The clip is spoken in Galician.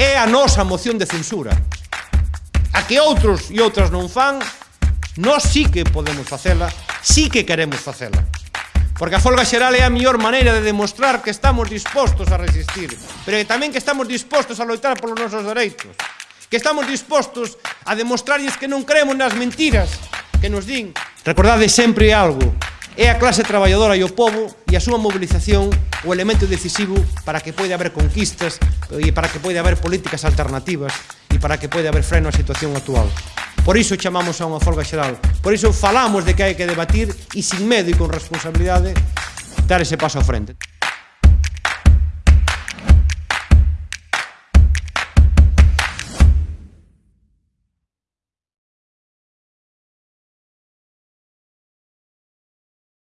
É a nosa moción de censura. A que outros e outras non fan, nós sí que podemos facela, sí que queremos facela. Porque a folga xeral é a mellor maneira de demostrar que estamos dispostos a resistir, pero que tamén que estamos dispostos a loitar polos nosos dereitos, que estamos dispostos a demostrarlles que non creemos nas mentiras que nos din. Recordade sempre algo, É a clase traballadora e o povo e a súa mobilización o elemento decisivo para que poida haber conquistas e para que poida haber políticas alternativas e para que poida haber freno á situación actual. Por iso chamamos a unha folga xeral, por iso falamos de que hai que debatir e sin medo e con responsabilidade dar ese paso á frente.